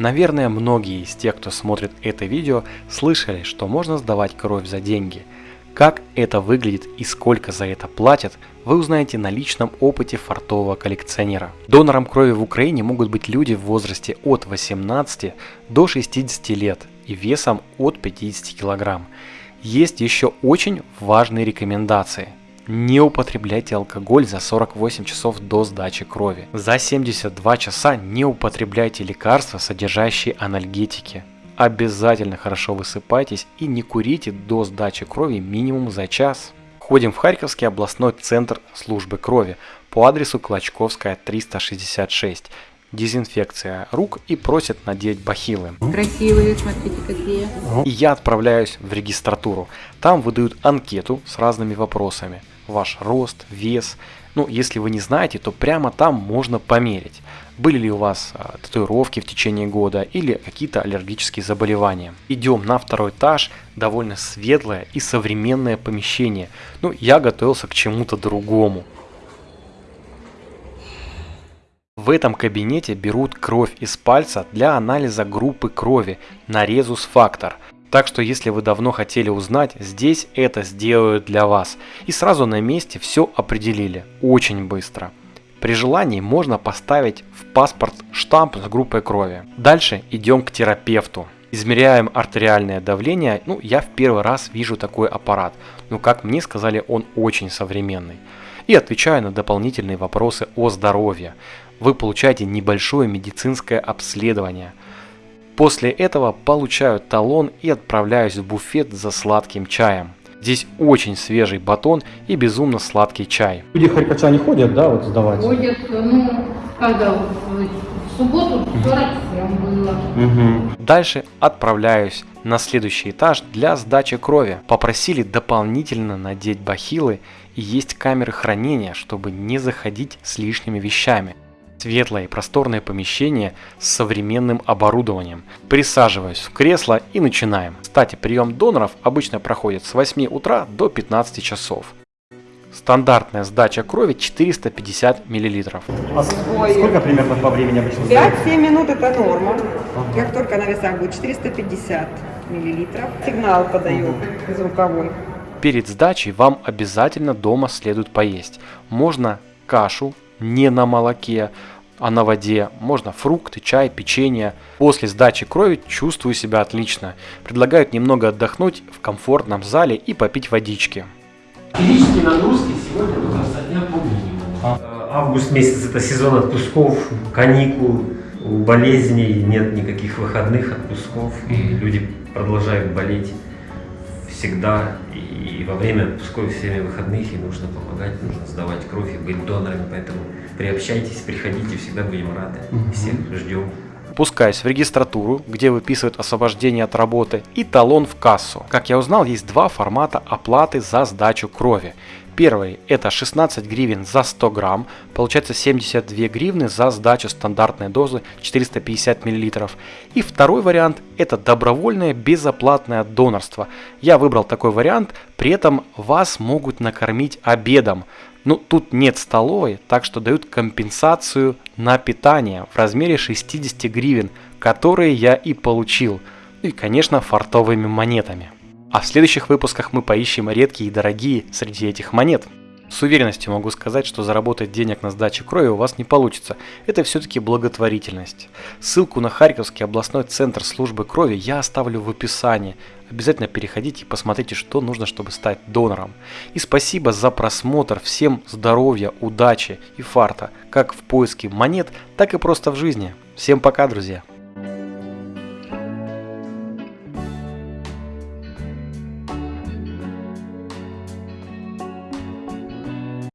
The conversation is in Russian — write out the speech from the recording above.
Наверное, многие из тех, кто смотрит это видео, слышали, что можно сдавать кровь за деньги. Как это выглядит и сколько за это платят, вы узнаете на личном опыте фартового коллекционера. Донором крови в Украине могут быть люди в возрасте от 18 до 60 лет и весом от 50 килограмм. Есть еще очень важные рекомендации – не употребляйте алкоголь за 48 часов до сдачи крови. За 72 часа не употребляйте лекарства, содержащие анальгетики. Обязательно хорошо высыпайтесь и не курите до сдачи крови минимум за час. Ходим в Харьковский областной центр службы крови по адресу Клочковская 366 дезинфекция рук и просят надеть бахилы. Красивые, смотрите какие. И я отправляюсь в регистратуру. Там выдают анкету с разными вопросами ваш рост, вес. Ну, если вы не знаете, то прямо там можно померить, были ли у вас а, татуировки в течение года или какие-то аллергические заболевания. Идем на второй этаж, довольно светлое и современное помещение. Ну, я готовился к чему-то другому. В этом кабинете берут кровь из пальца для анализа группы крови на резус-фактор – так что если вы давно хотели узнать, здесь это сделают для вас. И сразу на месте все определили. Очень быстро. При желании можно поставить в паспорт штамп с группой крови. Дальше идем к терапевту. Измеряем артериальное давление. Ну, я в первый раз вижу такой аппарат. Но, как мне сказали, он очень современный. И отвечаю на дополнительные вопросы о здоровье. Вы получаете небольшое медицинское обследование – После этого получаю талон и отправляюсь в буфет за сладким чаем. Здесь очень свежий батон и безумно сладкий чай. Люди харьковчане ходят, да, вот сдавать? Ходят, ну, когда в субботу 47 было. Угу. Дальше отправляюсь на следующий этаж для сдачи крови. Попросили дополнительно надеть бахилы и есть камеры хранения, чтобы не заходить с лишними вещами. Светлое и просторное помещение с современным оборудованием. Присаживаюсь в кресло и начинаем. Кстати, прием доноров обычно проходит с 8 утра до 15 часов. Стандартная сдача крови 450 мл. А сколько примерно по времени обычно? 5-7 минут это норма. Как только на весах будет 450 мл, сигнал подаю звуковой. Перед сдачей вам обязательно дома следует поесть. Можно кашу, не на молоке, а на воде. Можно фрукты, чай, печенье. После сдачи крови чувствую себя отлично. Предлагают немного отдохнуть в комфортном зале и попить водички. Физические нагрузки сегодня у нас дня по минимуму. А. Август месяц это сезон отпусков, каникул, у болезней нет никаких выходных отпусков, и люди продолжают болеть всегда и во время отпусков всеми выходных и нужно помогать, нужно сдавать кровь и быть донорами, поэтому приобщайтесь, приходите, всегда будем рады, всех ждем. Пускаюсь в регистратуру, где выписывают освобождение от работы, и талон в кассу. Как я узнал, есть два формата оплаты за сдачу крови. Первый это 16 гривен за 100 грамм, получается 72 гривны за сдачу стандартной дозы 450 миллилитров. И второй вариант это добровольное безоплатное донорство. Я выбрал такой вариант, при этом вас могут накормить обедом. Ну, тут нет столовой, так что дают компенсацию на питание в размере 60 гривен, которые я и получил. И, конечно, фартовыми монетами. А в следующих выпусках мы поищем редкие и дорогие среди этих монет. С уверенностью могу сказать, что заработать денег на сдаче крови у вас не получится. Это все-таки благотворительность. Ссылку на Харьковский областной центр службы крови я оставлю в описании. Обязательно переходите и посмотрите, что нужно, чтобы стать донором. И спасибо за просмотр. Всем здоровья, удачи и фарта, как в поиске монет, так и просто в жизни. Всем пока, друзья!